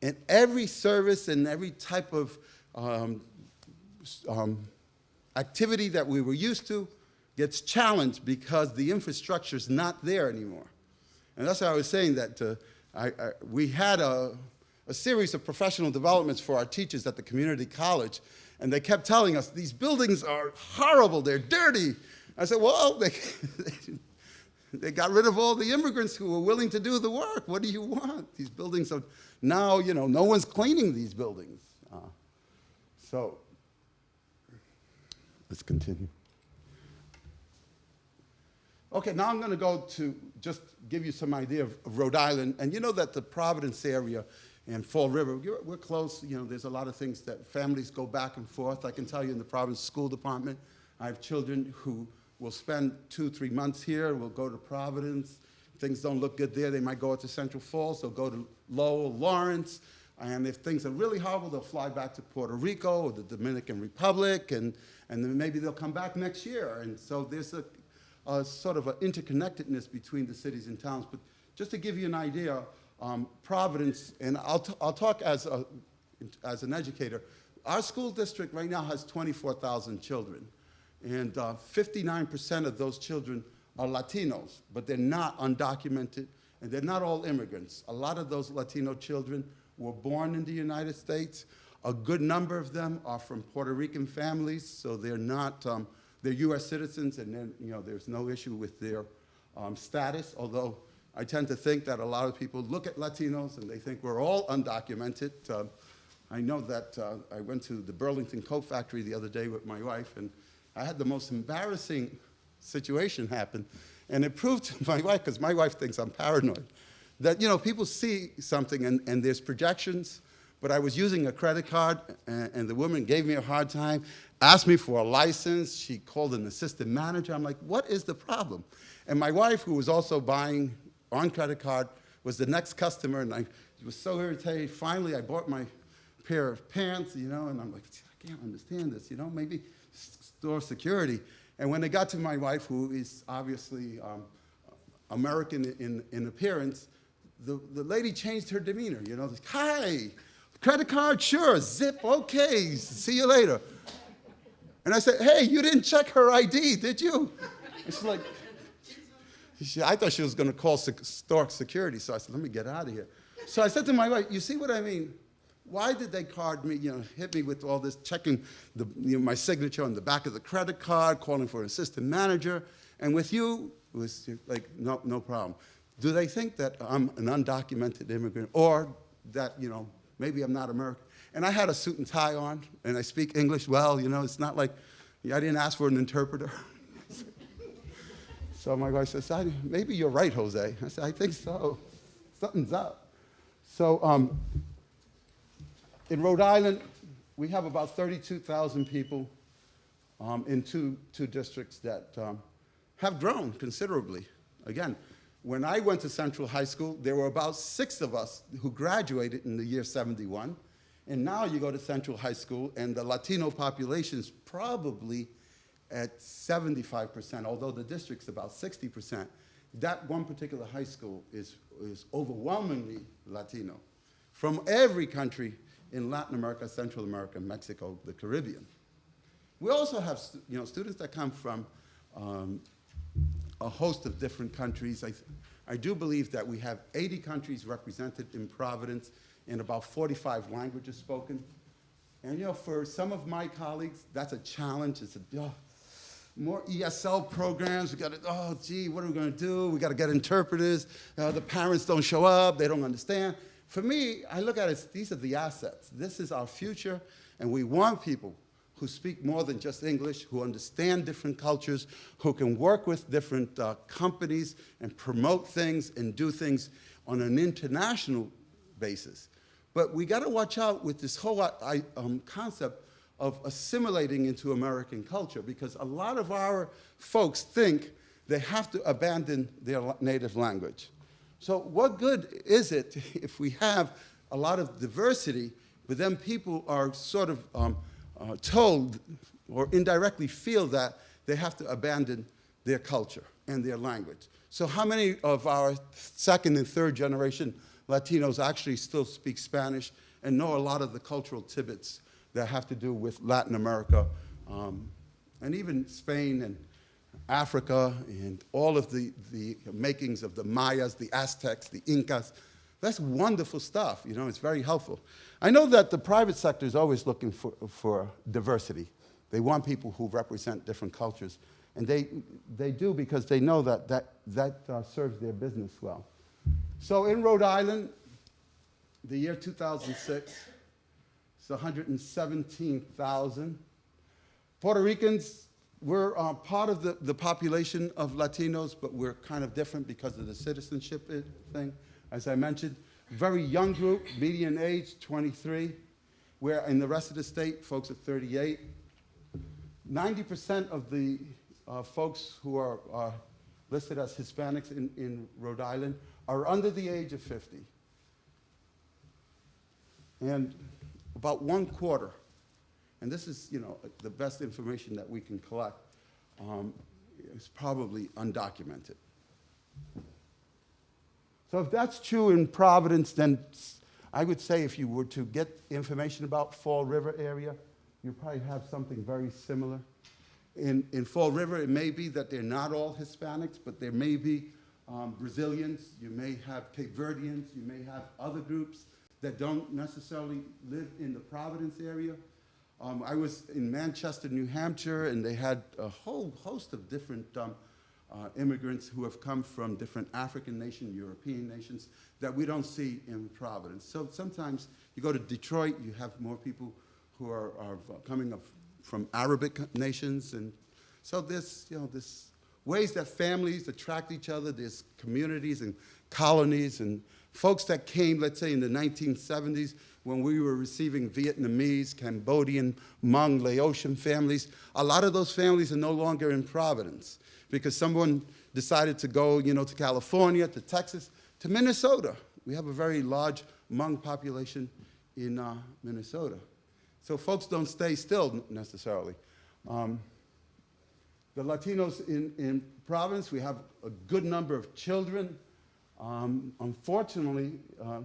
And every service and every type of um, um, activity that we were used to gets challenged because the infrastructure is not there anymore. And that's why I was saying that uh, I, I, we had a, a series of professional developments for our teachers at the community college, and they kept telling us, these buildings are horrible, they're dirty. I said, well, they, they got rid of all the immigrants who were willing to do the work. What do you want? These buildings are, now, you know, no one's cleaning these buildings. Uh, so, let's continue. Okay, now I'm going to go to just give you some idea of, of, Rhode Island. And you know that the Providence area and Fall River, we're, close. You know, there's a lot of things that families go back and forth. I can tell you in the Providence School Department, I have children who will spend two, three months here, will go to Providence. Things don't look good there, they might go out to Central Falls, they'll go to Lowell, Lawrence, and if things are really horrible, they'll fly back to Puerto Rico or the Dominican Republic, and, and then maybe they'll come back next year. And so there's a, a sort of an interconnectedness between the cities and towns. But just to give you an idea, um, Providence, and I'll, I'll talk as, a, as an educator, our school district right now has 24,000 children. And 59% uh, of those children are Latinos, but they're not undocumented, and they're not all immigrants. A lot of those Latino children were born in the United States. A good number of them are from Puerto Rican families, so they're not, um, they're US citizens, and then, you know, there's no issue with their um, status, although I tend to think that a lot of people look at Latinos and they think we're all undocumented. Uh, I know that uh, I went to the Burlington Coat Factory the other day with my wife, and I had the most embarrassing situation happen. And it proved to my wife, because my wife thinks I'm paranoid, that you know people see something and, and there's projections, but I was using a credit card and, and, the woman gave me a hard time, asked me for a license. She called an assistant manager. I'm like, what is the problem? And my wife, who was also buying on credit card, was the next customer, and I was so irritated. Finally, I bought my pair of pants, you know, and I'm like, I can't understand this, you know, maybe store security. And when they got to my wife, who is obviously um, American in, in appearance, the, the lady changed her demeanor, you know, like, hi, credit card, sure, zip, okay, see you later. And I said, hey, you didn't check her ID, did you? And she's like, she, I thought she was gonna call Stark security, so I said, let me get out of here. So I said to my wife, you see what I mean? Why did they card me, you know, hit me with all this, checking the, you know, my signature on the back of the credit card, calling for an assistant manager, and with you, It was like, no, no problem. Do they think that I'm an undocumented immigrant or that, you know, maybe I'm not American? And I had a suit and tie on, and I speak English well, you know, it's not like, I didn't ask for an interpreter. so my wife says, "I- maybe you're right, Jose. I said, I think so. Something's up. So um, in Rhode Island, we have about 32,000 people um, in two, two districts that um, have grown considerably. Again, when I went to Central High School, there were about six of us who graduated in the year 71. And now you go to Central High School, and the Latino population is probably at 75%, although the district's about 60%. That one particular high school is, is overwhelmingly Latino from every country in Latin America, Central America, Mexico, the Caribbean. We also have you know, students that come from um, a host of different countries. I, I do believe that we have 80 countries represented in Providence and about 45 languages spoken. And you know, for some of my colleagues, that's a challenge. It's a, oh, more ESL programs. We got to, oh, gee, what are we going to do? We got to get interpreters. Uh, the parents don't show up. They don't understand. For me, I look at it these are the assets. This is our future, and we want people who speak more than just English, who understand different cultures, who can work with different uh, companies and promote things and do things on an international basis. But we got to watch out with this whole um, concept of assimilating into American culture because a lot of our folks think they have to abandon their native language. So, what good is it if we have a lot of diversity, but then people are sort of um, uh, told or indirectly feel that they have to abandon their culture and their language? So, how many of our second and third generation Latinos actually still speak Spanish and know a lot of the cultural tidbits that have to do with Latin America um, and even Spain and Africa and all of the, the makings of the Mayas, the Aztecs, the Incas. That's wonderful stuff, you know, it's very helpful. I know that the private sector is always looking for, for diversity. They want people who represent different cultures. And they, they do because they know that that, that uh, serves their business well. So in Rhode Island, the year 2006, it's 117,000. Puerto Ricans, we're uh, part of the, the population of Latinos, but we're kind of different because of the citizenship thing. As I mentioned, very young group, median age 23, where in the rest of the state, folks are 38. 90% of the uh, folks who are uh, listed as Hispanics in, in Rhode Island are under the age of 50. And about one quarter, and this is, you know, the best information that we can collect, um, is probably undocumented. So if that's true in Providence, then I would say if you were to get information about Fall River area, you probably have something very similar. In, in Fall River, it may be that they're not all Hispanics, but there may be um, Brazilians, you may have Cape Verdeans, you may have other groups that don't necessarily live in the Providence area. Um, I was in Manchester, New Hampshire, and they had a whole host of different um, uh, immigrants who have come from different African nations, European nations that we don't see in Providence. So sometimes you go to Detroit, you have more people who are, are coming from Arabic nations, and so there's you know this ways that families attract each other. There's communities and colonies and folks that came, let's say, in the 1970s when we were receiving Vietnamese, Cambodian, Hmong, Laotian families. A lot of those families are no longer in Providence because someone decided to go, you know, to California, to Texas, to Minnesota. We have a very large Hmong population in uh, Minnesota. So folks don't stay still necessarily. Um, the Latinos in, in Providence, we have a good number of children. Um, unfortunately, uh,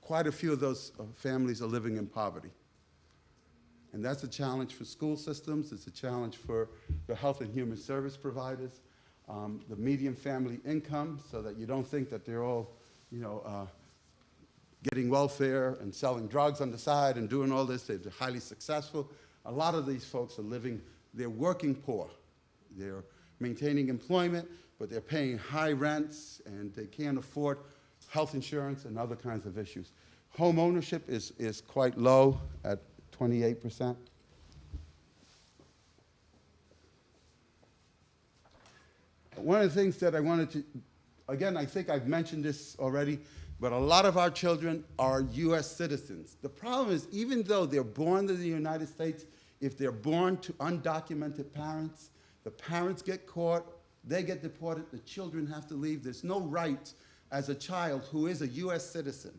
quite a few of those uh, families are living in poverty. And that's a challenge for school systems, it's a challenge for the health and human service providers, um, the median family income, so that you don't think that they're all, you know, uh, getting welfare and selling drugs on the side and doing all this. They're highly successful. A lot of these folks are living, they're working poor. They're maintaining employment, but they're paying high rents and they can't afford health insurance and other kinds of issues. Home ownership is, is quite low at 28%. One of the things that I wanted to, again, I think I've mentioned this already, but a lot of our children are US citizens. The problem is, even though they're born in the United States, if they're born to undocumented parents, the parents get caught, they get deported, the children have to leave. There's no right as a child who is a US citizen,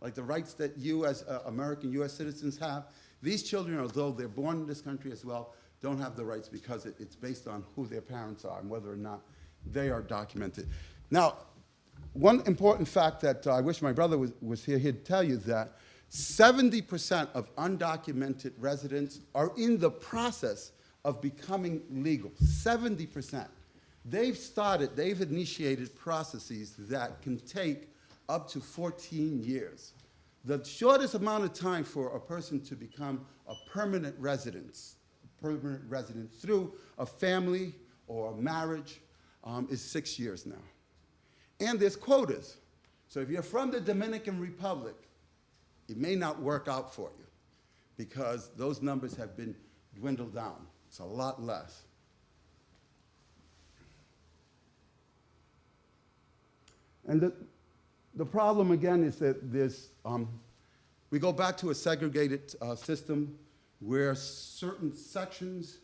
like the rights that you as uh, American US citizens have. These children, although they're born in this country as well, don't have the rights because it, it's based on who their parents are and whether or not they are documented. Now, one important fact that uh, I wish my brother was, was here, he'd tell you that 70% of undocumented residents are in the process of becoming legal. 70%. They've started, they've initiated processes that can take up to 14 years. The shortest amount of time for a person to become a permanent resident, permanent resident through a family or a marriage um, is six years now. And there's quotas. So if you're from the Dominican Republic, it may not work out for you because those numbers have been dwindled down. It's a lot less. And the, the problem again is that there's, um, we go back to a segregated uh, system where certain sections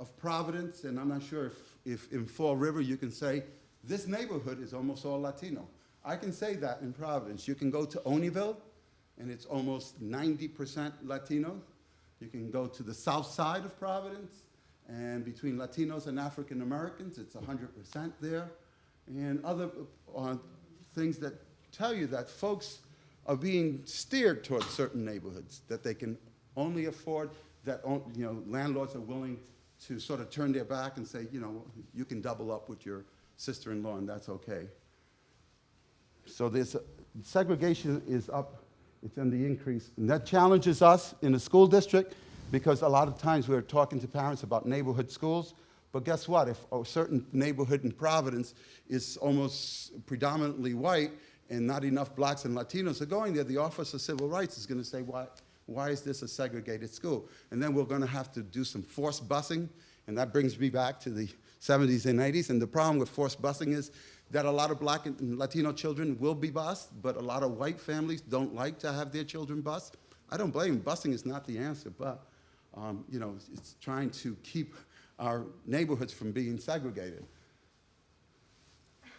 of Providence, and I'm not sure if, if in Fall River you can say, this neighborhood is almost all Latino. I can say that in Providence. You can go to Olneyville, and it's almost 90% Latino. You can go to the south side of Providence, and between Latinos and African Americans, it's 100% there. And other uh, things that tell you that folks are being steered towards certain neighborhoods that they can only afford, that you know, landlords are willing to sort of turn their back and say, you know, you can double up with your sister-in-law and that's okay. So this segregation is up, it's on the increase. And that challenges us in the school district because a lot of times we're talking to parents about neighborhood schools. But guess what? If a certain neighborhood in Providence is almost predominantly white and not enough blacks and Latinos are going there, the Office of Civil Rights is going to say, why, why is this a segregated school? And then we're going to have to do some forced busing. And that brings me back to the 70s and 80s. And the problem with forced busing is that a lot of black and Latino children will be bused, but a lot of white families don't like to have their children bused. I don't blame. Busing is not the answer, but um, you know, it's trying to keep our neighborhoods from being segregated.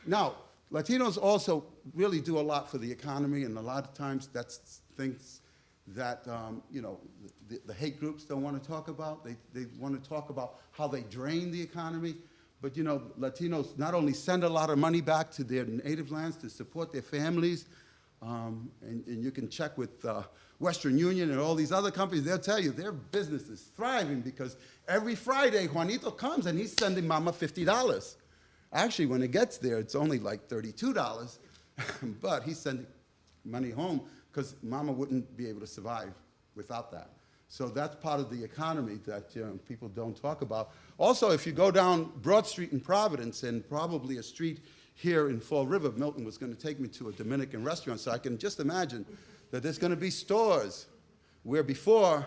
Now, Latinos also really do a lot for the economy, and a lot of times that's things that um, you know the, the, hate groups don't want to talk about. They, they want to talk about how they drain the economy. But you know, Latinos not only send a lot of money back to their native lands to support their families, um, and, and, you can check with uh, Western Union and all these other companies, they'll tell you their business is thriving because every Friday Juanito comes and he's sending mama $50. Actually, when it gets there, it's only like $32, but he's sending money home because mama wouldn't be able to survive without that. So that's part of the economy that you know, people don't talk about. Also, if you go down Broad Street in Providence and probably a street here in Fall River, Milton was going to take me to a Dominican restaurant, so I can just imagine that there's going to be stores where before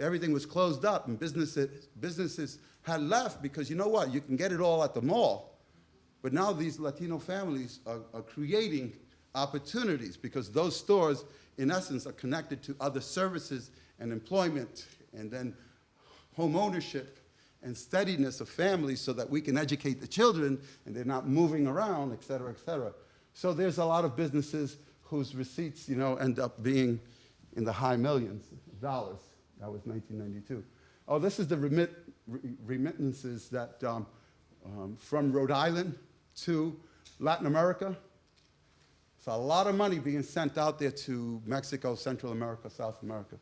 everything was closed up and businesses, businesses had left because you know what, you can get it all at the mall. But now these Latino families are, are creating opportunities because those stores, in essence, are connected to other services and employment and then home ownership and steadiness of families so that we can educate the children and they're not moving around, et cetera, et cetera. So there's a lot of businesses whose receipts, you know, end up being in the high millions of dollars. That was 1992. Oh, this is the remit, remittances that um, um, from Rhode Island to Latin America. It's a lot of money being sent out there to Mexico, Central America, South America.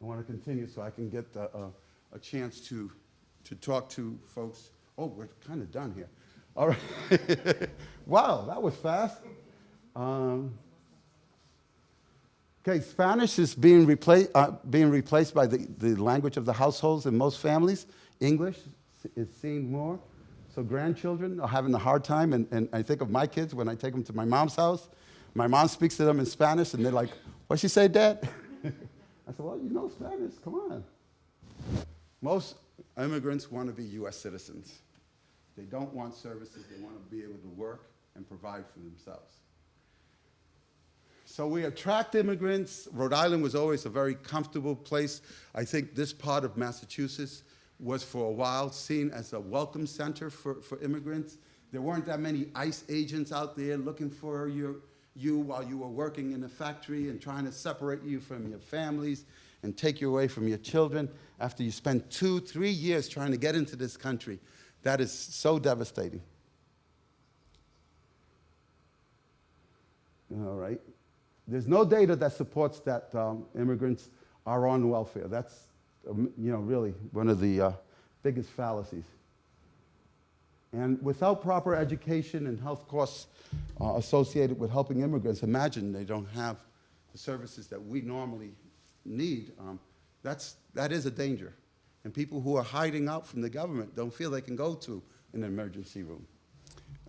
I want to continue so I can get a, a, chance to, to talk to folks. Oh, we're kind of done here. All right. wow, that was fast. Um, Okay, Spanish is being replaced, uh, being replaced by the, the language of the households in most families. English is seen more. So grandchildren are having a hard time, and, and I think of my kids when I take them to my mom's house. My mom speaks to them in Spanish, and they're like, "What she say, Dad?" I said, "Well, you know Spanish. Come on." Most immigrants want to be U.S. citizens. They don't want services. They want to be able to work and provide for themselves. So we attract immigrants. Rhode Island was always a very comfortable place. I think this part of Massachusetts was for a while seen as a welcome center for, for immigrants. There weren't that many ICE agents out there looking for your, you while you were working in a factory and trying to separate you from your families and take you away from your children after you spend two, three years trying to get into this country. That is so devastating. All right. There's no data that supports that um, immigrants are on welfare. That's, um, you know, really one of the uh, biggest fallacies. And without proper education and health costs uh, associated with helping immigrants, imagine they don't have the services that we normally need. Um, that's, that is a danger. And people who are hiding out from the government don't feel they can go to an emergency room.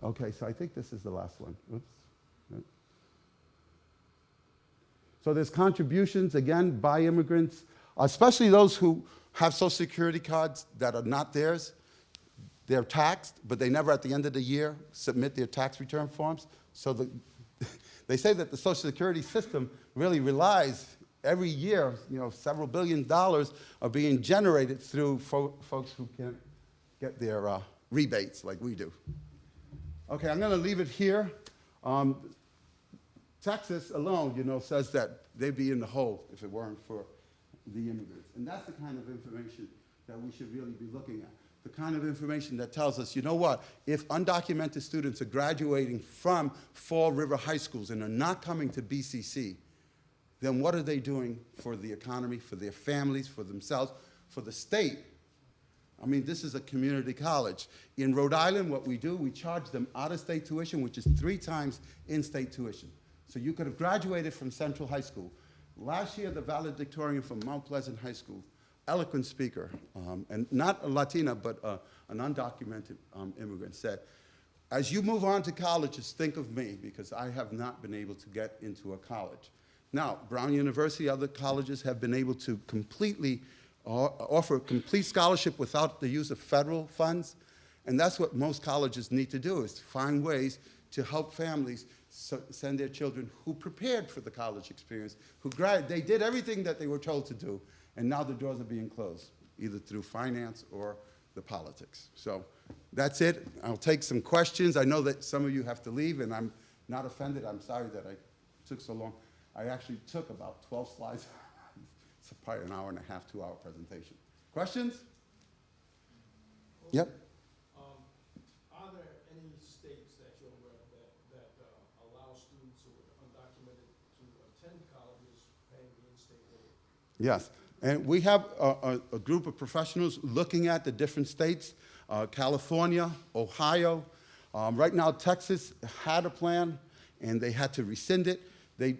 Okay, so I think this is the last one. Oops. So there's contributions, again, by immigrants, especially those who have Social Security cards that are not theirs. They're taxed, but they never, at the end of the year, submit their tax return forms. So the, they say that the Social Security system really relies every year, you know, several billion dollars are being generated through fo folks who can't get their uh, rebates like we do. Okay, I'm going to leave it here. Um, Texas alone, you know, says that they'd be in the hole if it weren't for the immigrants. And that's the kind of information that we should really be looking at. The kind of information that tells us, you know what, if undocumented students are graduating from Fall River high schools and are not coming to BCC, then what are they doing for the economy, for their families, for themselves, for the state? I mean, this is a community college. In Rhode Island, what we do, we charge them out-of-state tuition, which is three times in-state tuition. So you could have graduated from Central High School. Last year, the valedictorian from Mount Pleasant High School, eloquent speaker, um, and not a Latina, but uh, an undocumented um, immigrant, said, as you move on to colleges, think of me, because I have not been able to get into a college. Now, Brown University, other colleges have been able to completely uh, offer complete scholarship without the use of federal funds, and that's what most colleges need to do, is find ways to help families so send their children who prepared for the college experience, who grad they did everything that they were told to do, and now the doors are being closed, either through finance or the politics. So that's it. I'll take some questions. I know that some of you have to leave, and I'm not offended. I'm sorry that I took so long. I actually took about 12 slides. it's probably an hour and a half, two-hour presentation. Questions? Yep. Um, are there any states that you're aware of that, that uh, allow students who are undocumented to attend colleges paying the in-state rate? Yes, and we have a, a, a group of professionals looking at the different states, uh, California, Ohio. Um, right now, Texas had a plan, and they had to rescind it. They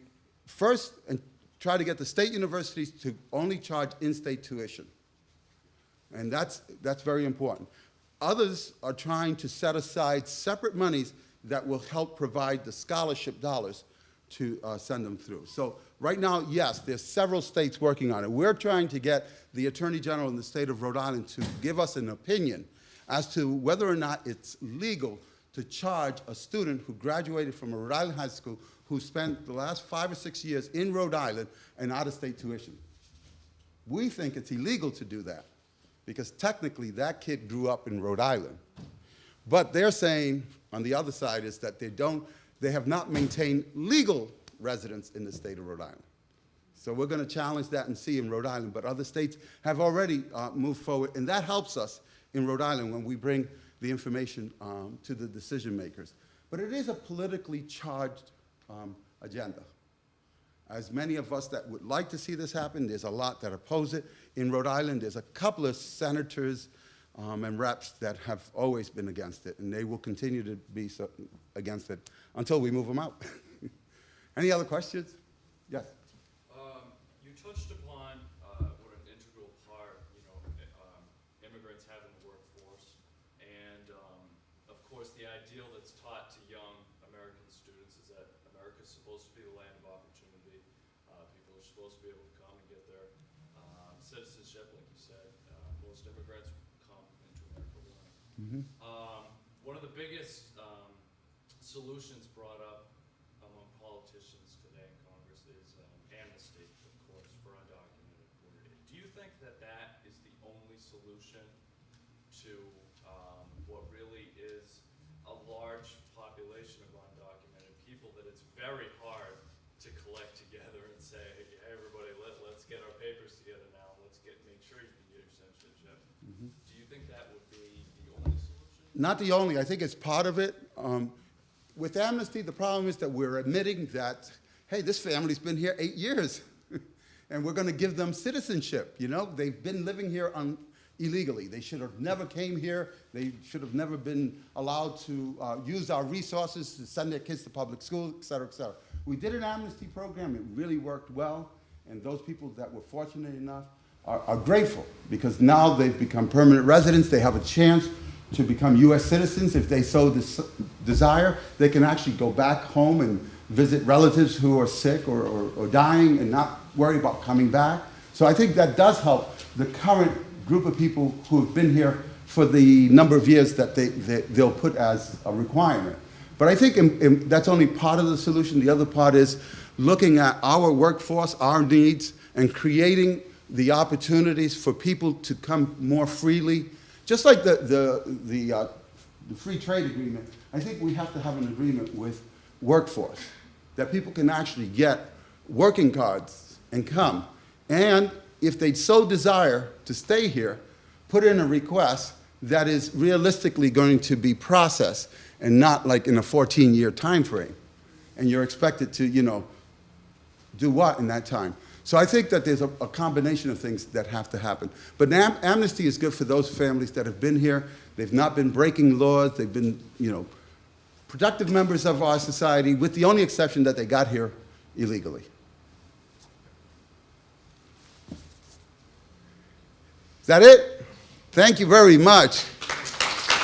first and try to get the state universities to only charge in-state tuition, and that's, that's very important. Others are trying to set aside separate monies that will help provide the scholarship dollars to uh, send them through. So right now, yes, there's several states working on it. We're trying to get the Attorney General in the state of Rhode Island to give us an opinion as to whether or not it's legal to charge a student who graduated from a Rhode Island high school who spent the last five or six years in Rhode Island and out-of-state tuition. We think it's illegal to do that because technically that kid grew up in Rhode Island. But they're saying, on the other side, is that they don't, they have not maintained legal residence in the state of Rhode Island. So we're going to challenge that and see in Rhode Island, but other states have already uh, moved forward, and that helps us in Rhode Island when we bring the information um, to the decision makers. But it is a politically charged um, agenda. As many of us that would like to see this happen, there's a lot that oppose it. In Rhode Island, there's a couple of senators um, and reps that have always been against it, and they will continue to be so, against it until we move them out. Any other questions? Yes. Uh, that's taught to young American students is that America's supposed to be the land of opportunity. Uh, people are supposed to be able to come and get their um, citizenship, like you said. Uh, most immigrants come into America willing. Um, one of the biggest um, solutions brought up among politicians today in Congress is um, amnesty, of course, for undocumented workers. Do you think that that is the only solution to um, what really is a large population of undocumented people that it's very hard to collect together and say, hey, everybody, let, let's get our papers together now, let's get, make sure you can get your citizenship. Do you think that would be the only solution? Not the only, I think it's part of it. Um, With amnesty, the problem is that we're admitting that, hey, this family's been here eight years, and we're gonna give them citizenship, you know? They've been living here illegally. They should have never came here. They should have never been allowed to uh, use our resources to send their kids to public school, et cetera, et cetera. We did an amnesty program, it really worked well, and those people that were fortunate enough are, are grateful because now they've become permanent residents. They have a chance to become U.S. citizens if they so des- desire. They can actually go back home and visit relatives who are sick or, or, or dying and not worry about coming back. So I think that does help the current group of people who have been here for the number of years that they, they, they'll put as a requirement. But I think in- in- that's only part of the solution. The other part is looking at our workforce, our needs, and creating the opportunities for people to come more freely. Just like the, the, the, uh, the free trade agreement, I think we have to have an agreement with workforce, that people can actually get working cards and come. And if they so desire to stay here, put in a request that is realistically going to be processed and not like in a 14-year time frame. And you're expected to, you know, do what in that time? So I think that there's a, a combination of things that have to happen. But am- amnesty is good for those families that have been here. They've not been breaking laws. They've been, you know, productive members of our society, with the only exception that they got here illegally. Is that it? Thank you very much.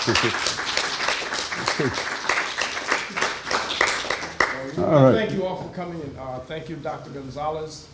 All right. Thank you all for coming, and uh, thank you, Dr. Gonzalez.